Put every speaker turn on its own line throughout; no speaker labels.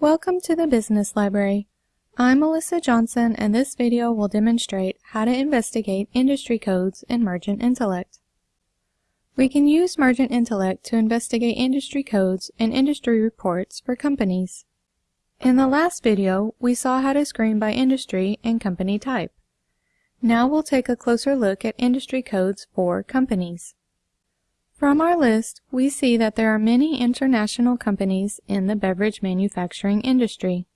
Welcome to the Business Library. I'm Melissa Johnson and this video will demonstrate how to investigate industry codes in Mergent Intellect. We can use Mergent Intellect to investigate industry codes and industry reports for companies. In the last video, we saw how to screen by industry and company type. Now we'll take a closer look at industry codes for companies. From our list, we see that there are many international companies in the beverage manufacturing industry.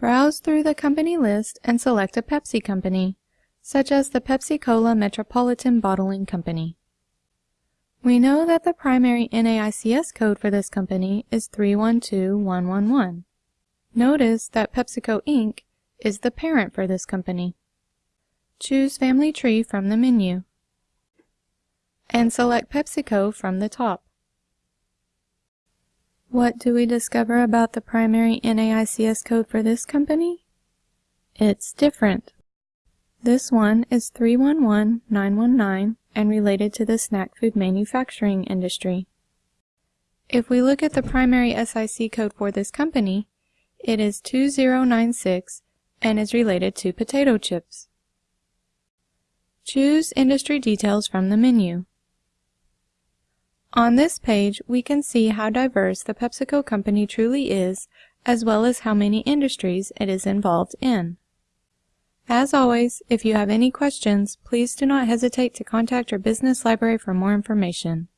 Browse through the company list and select a Pepsi company, such as the Pepsi-Cola Metropolitan Bottling Company. We know that the primary NAICS code for this company is 312111. Notice that PepsiCo Inc. is the parent for this company. Choose Family Tree from the menu and select PepsiCo from the top. What do we discover about the primary NAICS code for this company? It's different. This one is 311919 and related to the snack food manufacturing industry. If we look at the primary SIC code for this company, it is 2096 and is related to potato chips. Choose Industry Details from the menu. On this page, we can see how diverse the PepsiCo company truly is, as well as how many industries it is involved in. As always, if you have any questions, please do not hesitate to contact your business library for more information.